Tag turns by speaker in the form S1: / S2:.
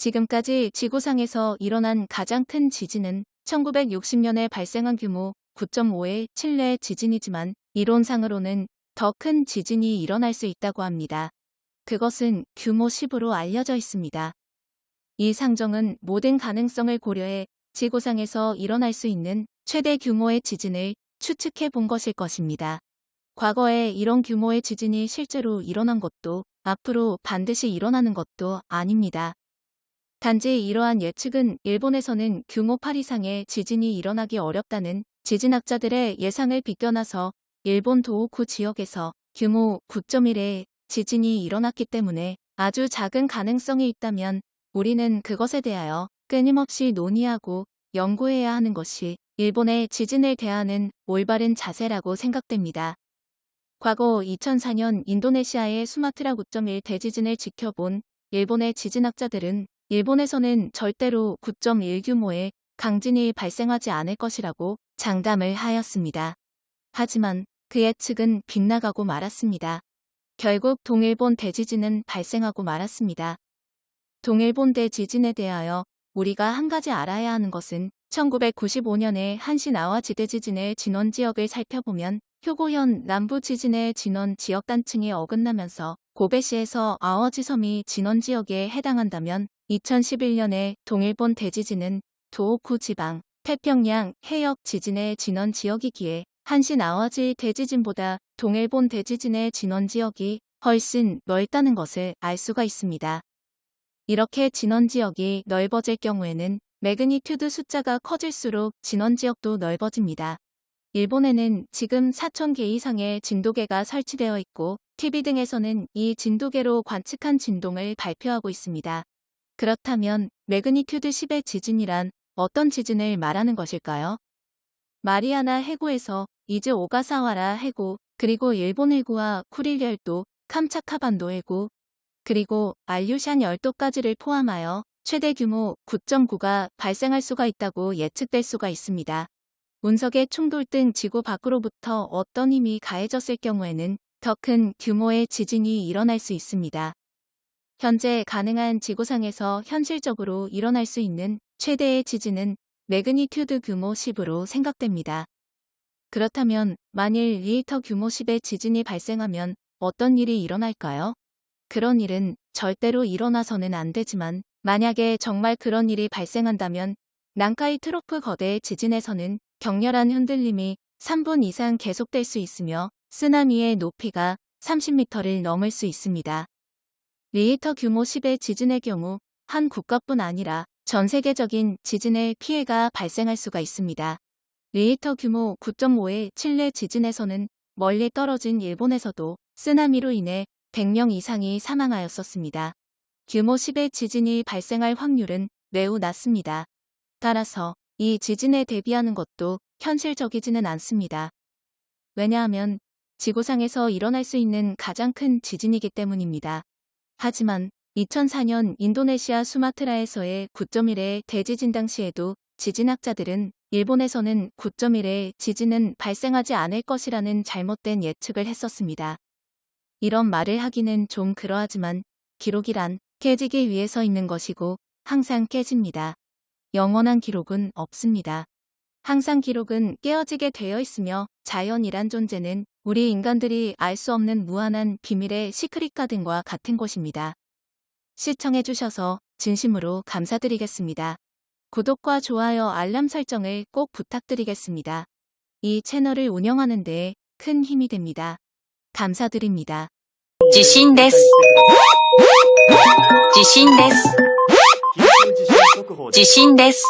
S1: 지금까지 지구상에서 일어난 가장 큰 지진은 1960년에 발생한 규모 9.5의 칠레 지진이지만 이론상으로는 더 큰 지진이 일어날 수 있다고 합니다. 그것은 규모 10으로 알려져 있습니다. 이 상정은 모든 가능성을 고려해 지구상에서 일어날 수 있는 최대 규모의 지진을 추측해 본 것일 것입니다. 과거에 이런 규모의 지진이 실제로 일어난 것도 앞으로 반드시 일어나는 것도 아닙니다. 단지 이러한 예측은 일본에서는 규모 8 이상의 지진이 일어나기 어렵다는 지진학자들의 예상을 비껴나서 일본 도호쿠 지역에서 규모 9.1의 지진이 일어났기 때문에 아주 작은 가능성이 있다면 우리는 그것에 대하여 끊임없이 논의하고 연구해야 하는 것이 일본의 지진을 대하는 올바른 자세라고 생각됩니다. 과거 2004년 인도네시아의 수마트라 9.1 대지진을 지켜본 일본의 지진학자들은 일본에서는 절대로 9.1 규모의 강진이 발생하지 않을 것이라고 장담을 하였습니다. 하지만 그 예측은 빗나가고 말았습니다. 결국 동일본 대지진은 발생하고 말았습니다. 동일본 대지진에 대하여 우리가 한 가지 알아야 하는 것은 1995년에 한시나와 지대지진의 진원 지역을 살펴보면 효고현 남부 지진의 진원 지역 단층이 어긋나면서 고베시에서 아워지 섬이 진원 지역에 해당한다면 2011년에 동일본 대지진은 도호쿠 지방 태평양 해역 지진의 진원 지역이기에 한신 아와지 대지진보다 동일본 대지진의 진원 지역이 훨씬 넓다는 것을 알 수가 있습니다. 이렇게 진원 지역이 넓어질 경우에는 매그니튜드 숫자가 커질수록 진원 지역도 넓어집니다. 일본에는 지금 4,000개 이상의 진도계가 설치되어 있고 TV 등에서는 이 진도계로 관측한 진동을 발표하고 있습니다. 그렇다면 매그니튜드 10의 지진이란 어떤 지진을 말하는 것일까요? 마리아나 해구에서 이즈 오가사와라 해구, 그리고 일본 해구와 쿠릴 열도, 캄차카반도 해구, 그리고 알류샨 열도까지를 포함하여 최대 규모 9.9가 발생할 수가 있다고 예측될 수가 있습니다. 운석의 충돌 등 지구 밖으로부터 어떤 힘이 가해졌을 경우에는 더 큰 규모의 지진이 일어날 수 있습니다. 현재 가능한 지구상에서 현실적으로 일어날 수 있는 최대의 지진은 매그니튜드 규모 10으로 생각됩니다. 그렇다면 만일 리히터 규모 10의 지진이 발생하면 어떤 일이 일어날까요? 그런 일은 절대로 일어나서는 안 되지만 만약에 정말 그런 일이 발생한다면 난카이 트로프 거대 지진에서는 격렬한 흔들림이 3분 이상 계속될 수 있으며 쓰나미의 높이가 30m를 넘을 수 있습니다. 리히터 규모 10의 지진의 경우 한 국가뿐 아니라 전 세계적인 지진의 피해가 발생할 수가 있습니다. 리히터 규모 9.5의 칠레 지진에서는 멀리 떨어진 일본에서도 쓰나미로 인해 100명 이상이 사망하였었습니다. 규모 10의 지진이 발생할 확률은 매우 낮습니다. 따라서 이 지진에 대비하는 것도 현실적이지는 않습니다. 왜냐하면 지구상에서 일어날 수 있는 가장 큰 지진이기 때문입니다. 하지만 2004년 인도네시아 수마트라에서의 9.1의 대지진 당시에도 지진학자들은 일본에서는 9.1의 지진은 발생하지 않을 것이라는 잘못된 예측을 했었습니다. 이런 말을 하기는 좀 그러하지만 기록이란 깨지기 위해서 있는 것이고 항상 깨집니다. 영원한 기록은 없습니다. 항상 기록은 깨어지게 되어 있으며 자연이란 존재는 우리 인간들이 알 수 없는 무한한 비밀의 시크릿 가든과 같은 곳입니다. 시청해주셔서 진심으로 감사드리겠습니다. 구독과 좋아요 알람 설정을 꼭 부탁드리겠습니다. 이 채널을 운영하는 데 큰 힘이 됩니다. 감사드립니다.
S2: 地震です。地震です。
S3: 緊急地震速報です
S2: 地震です。